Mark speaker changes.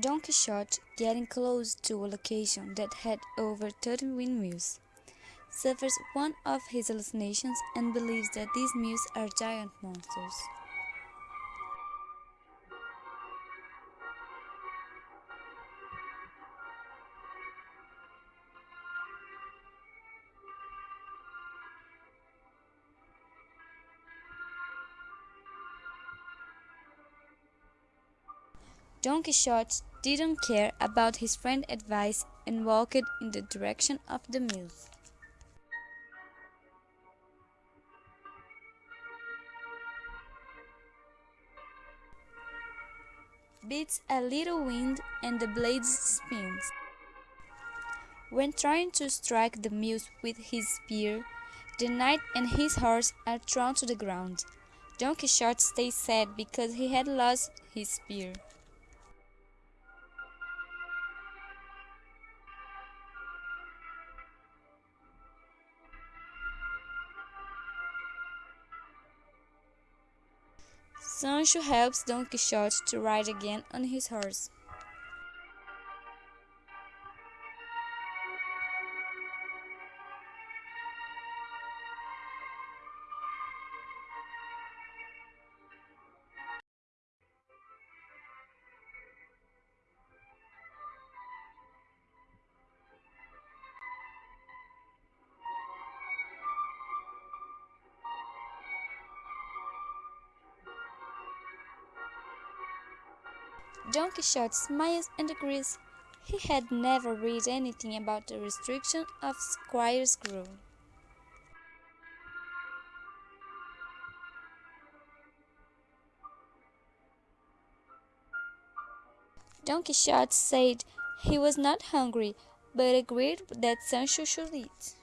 Speaker 1: Don Quixote, getting close to a location that had over 30 windmills, suffers one of his hallucinations and believes that these mills are giant monsters. Don Quixote didn't care about his friend's advice and walked in the direction of the mills. Beats a little wind and the blade spins. When trying to strike the mills with his spear, the knight and his horse are thrown to the ground. Don Quixote stays sad because he had lost his spear. Sancho helps Don Quixote to ride again on his horse. Don Quixote smiles and agrees. He had never read anything about the restriction of squire's rule. Don Quixote said he was not hungry, but agreed that Sancho should eat.